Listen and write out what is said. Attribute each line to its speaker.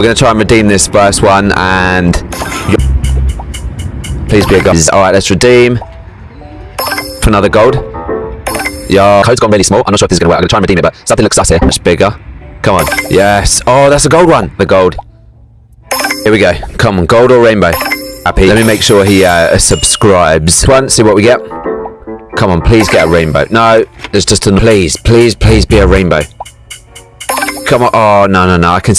Speaker 1: We're going to try and redeem this first one and... Please be a gold. Alright, let's redeem. For another gold. Yeah, code's gone really small. I'm not sure if this is going to work. I'm going to try and redeem it, but something looks sus here. Much bigger. Come on. Yes. Oh, that's a gold one. The gold. Here we go. Come on, gold or rainbow? Happy. Let me make sure he uh, subscribes. One, see what we get. Come on, please get a rainbow. No, it's just a... Please, please, please be a rainbow. Come on. Oh, no, no, no. I can see...